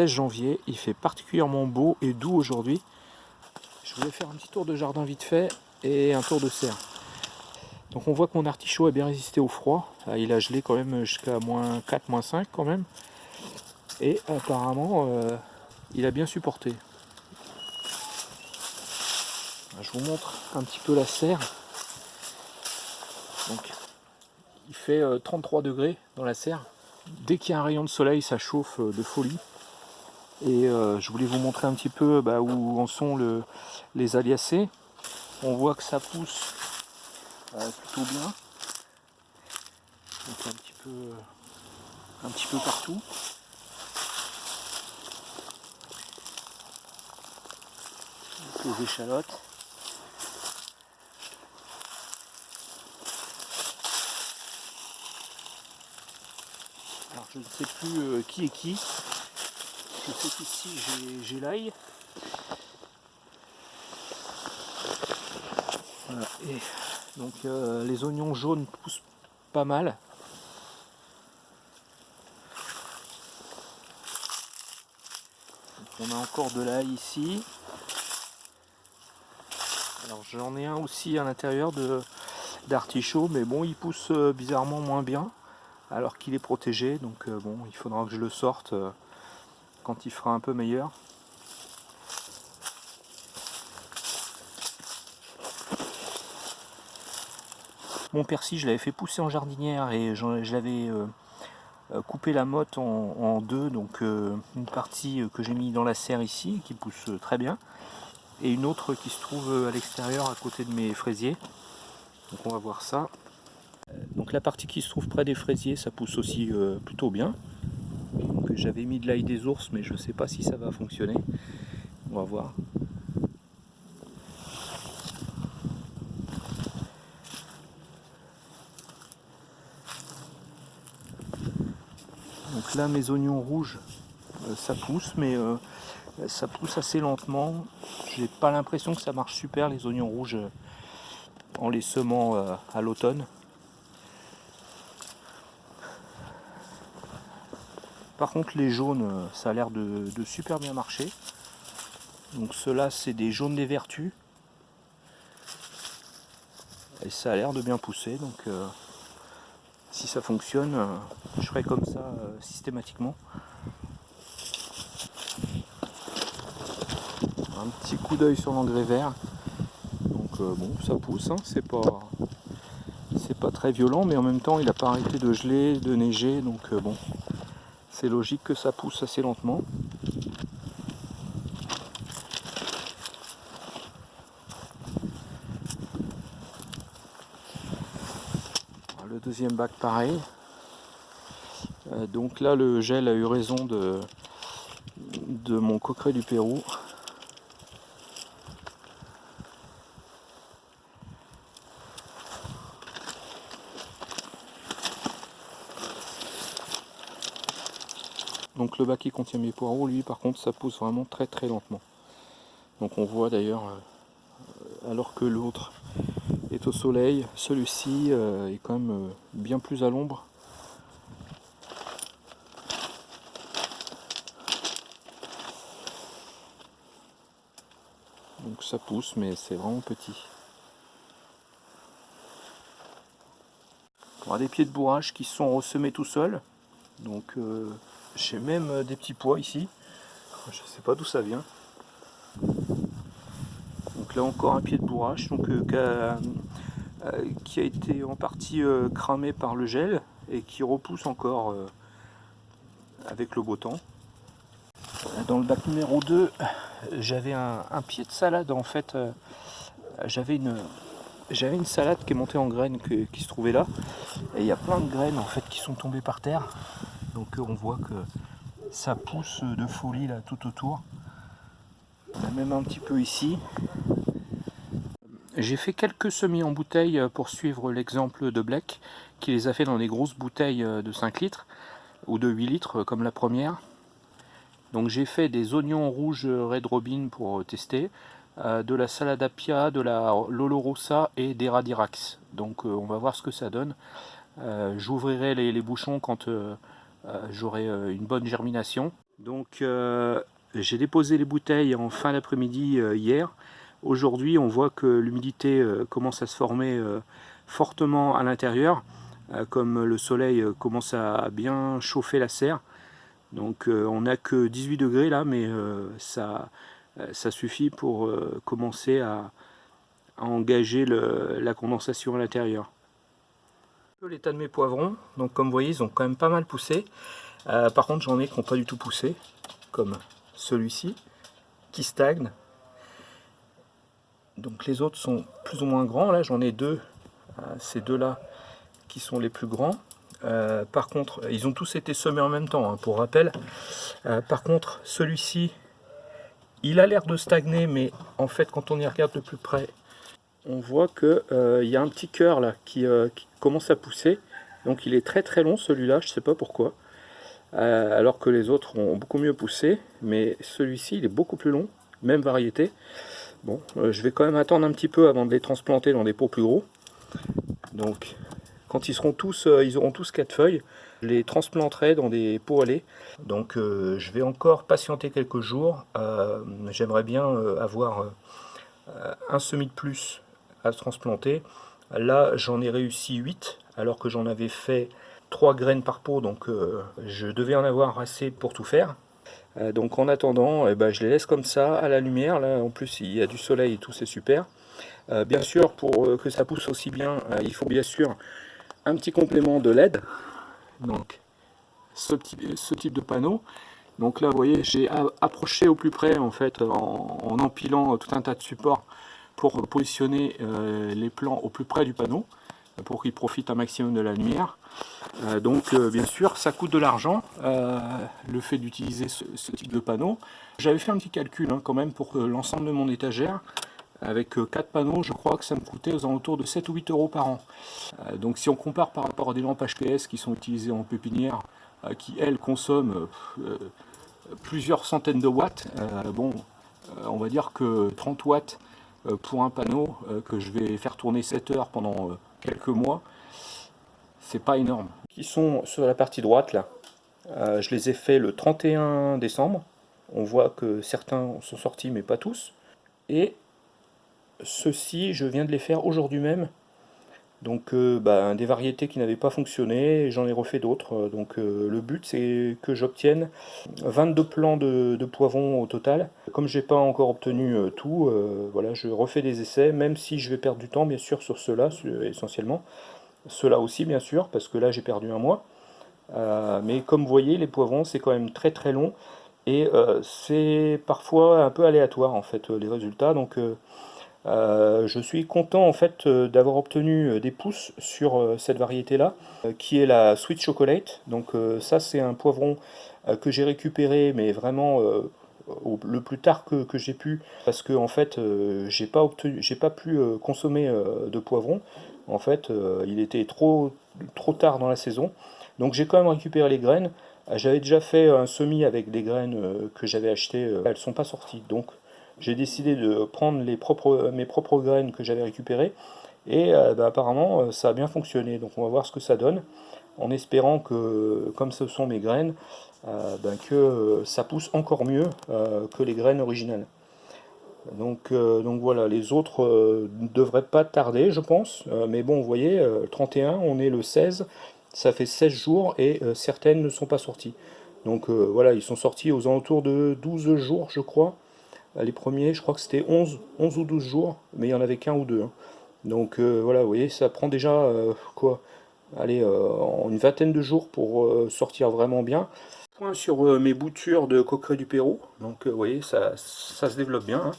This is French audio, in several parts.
16 janvier. Il fait particulièrement beau et doux aujourd'hui. Je voulais faire un petit tour de jardin vite fait et un tour de serre. Donc on voit que mon artichaut a bien résisté au froid. Ah, il a gelé quand même jusqu'à moins 4, moins 5 quand même. Et apparemment, euh, il a bien supporté. Je vous montre un petit peu la serre. Donc, il fait 33 euh, degrés dans la serre. Dès qu'il y a un rayon de soleil, ça chauffe euh, de folie. Et je voulais vous montrer un petit peu bah, où en sont les aliacées. On voit que ça pousse plutôt bien. Donc un petit peu, peu partout. Les échalotes. Alors je ne sais plus euh, qui est qui. Je sais qu'ici j'ai l'ail. Voilà. Et donc euh, les oignons jaunes poussent pas mal. on a encore de l'ail ici. Alors j'en ai un aussi à l'intérieur d'artichaut, mais bon il pousse euh, bizarrement moins bien alors qu'il est protégé. Donc euh, bon il faudra que je le sorte il fera un peu meilleur. Mon persil, je l'avais fait pousser en jardinière et je l'avais euh, euh, coupé la motte en, deux. Donc euh, une partie que j'ai mis dans la serre ici, qui pousse très bien. Et une autre qui se trouve à l'extérieur, à côté de mes fraisiers. Donc on va voir ça. Donc la partie qui se trouve près des fraisiers, ça pousse aussi plutôt bien. J'avais mis de l'ail des ours, mais je ne sais pas si ça va fonctionner. On va voir. Donc là mes oignons rouges euh, ça pousse mais euh, ça pousse assez lentement. J'ai pas l'impression que ça marche super les oignons rouges euh, en les semant à l'automne. Par contre les jaunes ça a l'air de, super bien marcher. Donc ceux-là c'est des jaunes des vertus. Et ça a l'air de bien pousser donc si ça fonctionne, euh, je ferai comme ça euh, systématiquement. Un petit coup d'œil sur l'engrais vert. Donc euh, bon, ça pousse, hein. c'est pas c'est pas très violent, mais en même temps il n'a pas arrêté de geler, de neiger, donc bon, c'est logique que ça pousse assez lentement. deuxième bac pareil. Euh, donc là le gel a eu raison de, de mon coqueret du Pérou. Le bac qui contient mes poireaux, lui par contre ça pousse vraiment très très lentement. Donc on voit d'ailleurs, euh, alors que l'autre est au soleil. Celui-ci euh, est quand même euh, bien plus à l'ombre. Donc ça pousse, mais c'est vraiment petit. On a des pieds de bourrage qui sont ressemés tout seuls. Donc euh, j'ai même des petits pois ici. Je sais pas d'où ça vient. Donc là encore un pied de bourrage donc, euh, qui, a, été en partie euh, cramé par le gel et qui repousse encore euh, avec le beau temps. Dans le bac numéro 2, j'avais un, pied de salade en fait. j'avais une, une salade qui est montée en graines qui se trouvait là. Et il y a plein de graines en fait qui sont tombées par terre. Donc on voit que ça pousse de folie là tout autour. Même un petit peu ici. J'ai fait quelques semis en bouteille euh, pour suivre l'exemple de Black, qui les a fait dans des grosses bouteilles euh, de 5 litres, ou de 8 litres euh, comme la première. Donc j'ai fait des oignons rouges Red Robin pour tester, de la salade apia, de la Lolo Rossa et des Radirax. Donc on va voir ce que ça donne. J'ouvrirai les, bouchons quand j'aurai une bonne germination. Donc j'ai déposé les bouteilles en fin d'après-midi hier. Aujourd'hui on voit que l'humidité commence à se former fortement à l'intérieur. comme le soleil commence à bien chauffer la serre. Donc on n'a que 18 degrés là mais ça, ça suffit pour commencer à, engager la condensation à l'intérieur. L'état de mes poivrons, donc comme vous voyez ils ont quand même pas mal poussé. Euh, par contre j'en ai qui n'ont pas du tout poussé, comme celui-ci, qui stagne. Donc les autres sont plus ou moins grands, là j'en ai deux, euh, ces deux-là qui sont les plus grands. Euh, par contre, ils ont tous été semés en même temps, hein, pour rappel. par contre, celui-ci, il a l'air de stagner, mais en fait, quand on y regarde de plus près, on voit qu'il euh, y a un petit cœur là euh, qui, commence à pousser. Donc il est très très long celui-là, je ne sais pas pourquoi. Euh, alors que les autres ont beaucoup mieux poussé. Mais celui-ci il est beaucoup plus long, même variété. Bon, je vais quand même attendre un petit peu avant de les transplanter dans des pots plus gros. Donc quand ils seront tous, ils auront tous quatre feuilles, je les transplanterai dans des pots à lait. Donc je vais encore patienter quelques jours. J'aimerais bien avoir un semis de plus à transplanter. Là, j'en ai réussi 8, alors que j'en avais fait 3 graines par pot, donc euh, je devais en avoir assez pour tout faire. Euh, donc en attendant, eh ben, je les laisse comme ça, à la lumière. Là, en plus, il y a du soleil et tout, c'est super. Euh, bien sûr, pour que ça pousse aussi bien, il faut bien sûr un petit complément de LED. Donc, ce, ce type de panneau. Donc là, vous voyez, j'ai approché au plus près, en fait, en empilant tout un tas de supports pour positionner euh, les plants au plus près du panneau pour qu'ils profitent un maximum de la lumière. Euh, donc euh, bien sûr ça coûte de l'argent le fait d'utiliser ce, type de panneau. J'avais fait un petit calcul hein, quand même pour l'ensemble de mon étagère. Avec 4 panneaux, je crois que ça me coûtait aux alentours de 7 ou 8 euros par an. donc si on compare par rapport à des lampes HPS qui sont utilisées en pépinière, qui elles consomment plusieurs centaines de watts, bon, on va dire que 30 watts euh, pour un panneau euh, que je vais faire tourner 7 heures pendant euh, quelques mois, c'est pas énorme. Qui sont sur la partie droite là, je les ai fait le 31 décembre. On voit que certains sont sortis mais pas tous. Et ceux-ci, je viens de les faire aujourd'hui même donc euh, bah, des variétés qui n'avaient pas fonctionné, j'en ai refait d'autres. Donc euh, le but c'est que j'obtienne 22 plants de, poivrons au total. Comme j'ai pas encore obtenu euh, tout, voilà, je refais des essais, même si je vais perdre du temps bien sûr sur ceux-là essentiellement. Ceux-là aussi bien sûr, parce que là j'ai perdu un mois. mais comme vous voyez, les poivrons c'est quand même très très long. Et c'est parfois un peu aléatoire en fait les résultats. Donc euh, je suis content en fait euh, d'avoir obtenu euh, des pousses sur cette variété là qui est la Sweet Chocolate. Donc ça c'est un poivron que j'ai récupéré mais vraiment le plus tard que, j'ai pu parce que en fait j'ai pas obtenu j'ai pas pu consommer de poivron. En fait il était trop trop tard dans la saison. Donc j'ai quand même récupéré les graines. J'avais déjà fait un semis avec des graines que j'avais achetées elles sont pas sorties. Donc j'ai décidé de prendre mes propres graines que j'avais récupérées et euh, bah, apparemment euh, ça a bien fonctionné. Donc on va voir ce que ça donne en espérant que comme ce sont mes graines euh, ben, que ça pousse encore mieux que les graines originales. Donc, donc voilà les autres ne devraient pas tarder je pense. Mais bon vous voyez le 31 on est le 16 ça fait 16 jours et certaines ne sont pas sorties. Donc voilà ils sont sortis aux alentours de 12 jours je crois les premiers, je crois que c'était 11, 11 ou 12 jours, mais il y en avait qu'un ou deux. Hein. Donc euh, voilà, vous voyez, ça prend déjà euh, quoi Allez, une vingtaine de jours pour sortir vraiment bien. Point sur mes boutures de coqueret du Pérou. Donc vous voyez, ça, ça, se développe bien.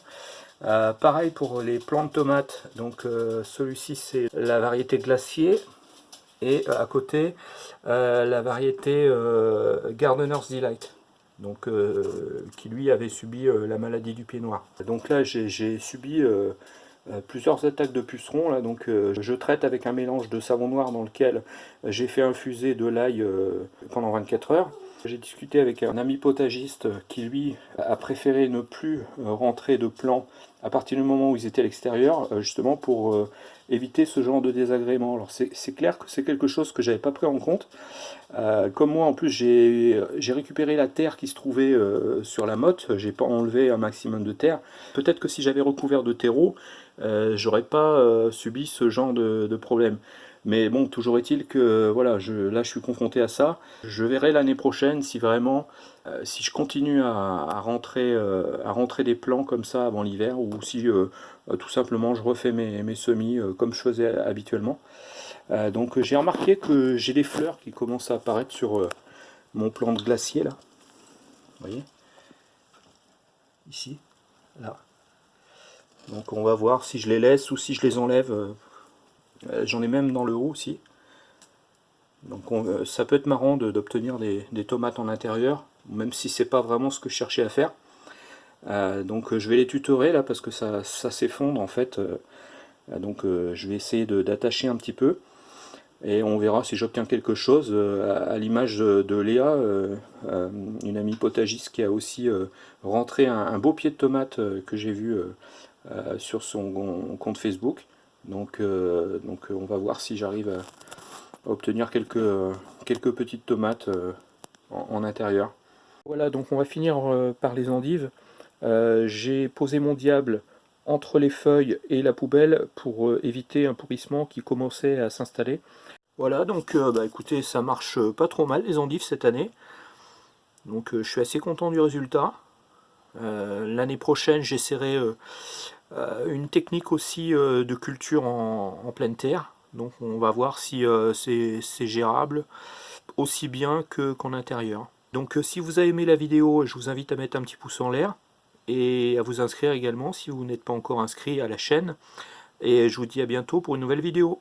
Hein. pareil pour les plants de tomates. Donc celui-ci c'est la variété glacier. Et à côté, la variété Gardener's Delight donc, euh, qui lui avait subi euh, la maladie du pied noir. Donc là j'ai subi euh, plusieurs attaques de pucerons, donc je traite avec un mélange de savon noir dans lequel j'ai fait infuser de l'ail pendant 24 heures. J'ai discuté avec un ami potagiste qui lui a préféré ne plus rentrer de plants à partir du moment où ils étaient à l'extérieur, justement pour éviter ce genre de désagrément. Alors c'est clair que c'est quelque chose que j'avais pas pris en compte. comme moi en plus j'ai récupéré la terre qui se trouvait sur la motte, j'ai pas enlevé un maximum de terre. Peut-être que si j'avais recouvert de terreau, j'aurais pas subi ce genre de problème. Mais bon, toujours est-il que voilà, je, là je suis confronté à ça. Je verrai l'année prochaine si vraiment, euh, si je continue à, rentrer, euh, à rentrer des plants comme ça avant l'hiver, ou si euh, tout simplement je refais mes, mes semis comme je faisais habituellement. donc j'ai remarqué que j'ai des fleurs qui commencent à apparaître sur mon plan de glacier là. Vous voyez? Ici, là. Donc on va voir si je les laisse ou si je les enlève j'en ai même dans le haut aussi. Donc euh, ça peut être marrant d'obtenir des, tomates en intérieur, même si c'est pas vraiment ce que je cherchais à faire. Euh, donc je vais les tutorer là parce que ça, s'effondre en fait. donc je vais essayer d'attacher un petit peu et on verra si j'obtiens quelque chose à, l'image de, Léa, une amie potagiste qui a aussi rentré un, beau pied de tomate que j'ai vu sur son compte Facebook. Donc, euh, donc euh, on va voir si j'arrive à, obtenir quelques, quelques petites tomates euh, en, intérieur. Voilà, donc on va finir par les endives. J'ai posé mon diable entre les feuilles et la poubelle pour éviter un pourrissement qui commençait à s'installer. Voilà, donc bah, écoutez, ça marche pas trop mal les endives cette année. Donc je suis assez content du résultat. L'année prochaine, j'essaierai une technique aussi euh, de culture en, pleine terre. Donc on va voir si euh, c'est gérable aussi bien qu'en intérieur. Donc si vous avez aimé la vidéo, je vous invite à mettre un petit pouce en l'air et à vous inscrire également si vous n'êtes pas encore inscrit à la chaîne. Et je vous dis à bientôt pour une nouvelle vidéo.